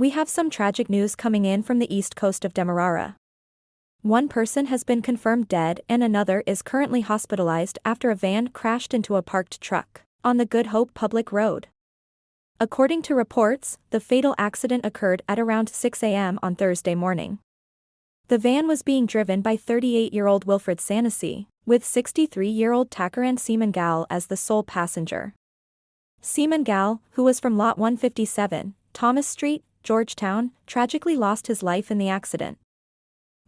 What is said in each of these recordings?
We have some tragic news coming in from the east coast of Demerara. One person has been confirmed dead and another is currently hospitalized after a van crashed into a parked truck on the Good Hope Public Road. According to reports, the fatal accident occurred at around 6 a.m. on Thursday morning. The van was being driven by 38-year-old Wilfred Sanessy, with 63-year-old Takaran Seaman as the sole passenger. Seaman who was from Lot 157, Thomas Street, Georgetown, tragically lost his life in the accident.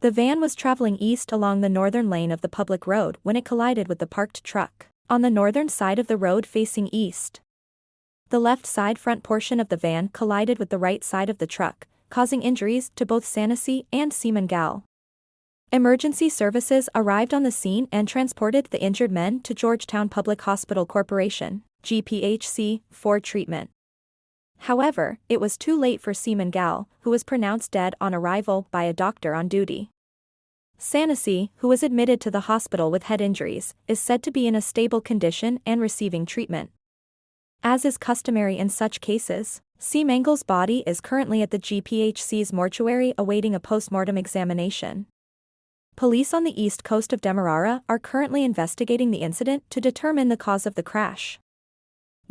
The van was traveling east along the northern lane of the public road when it collided with the parked truck, on the northern side of the road facing east. The left side front portion of the van collided with the right side of the truck, causing injuries to both Sanessy and Seamangal. Emergency services arrived on the scene and transported the injured men to Georgetown Public Hospital Corporation, GPHC, for treatment. However, it was too late for Seamangal, who was pronounced dead on arrival by a doctor on duty. Sanessy, who was admitted to the hospital with head injuries, is said to be in a stable condition and receiving treatment. As is customary in such cases, Seamangal's body is currently at the GPHC's mortuary awaiting a postmortem examination. Police on the east coast of Demerara are currently investigating the incident to determine the cause of the crash.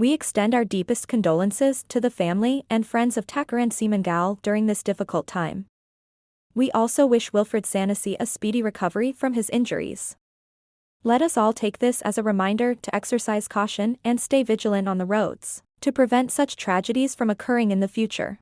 We extend our deepest condolences to the family and friends of Takaran Seamangal during this difficult time. We also wish Wilfred Sanessy a speedy recovery from his injuries. Let us all take this as a reminder to exercise caution and stay vigilant on the roads to prevent such tragedies from occurring in the future.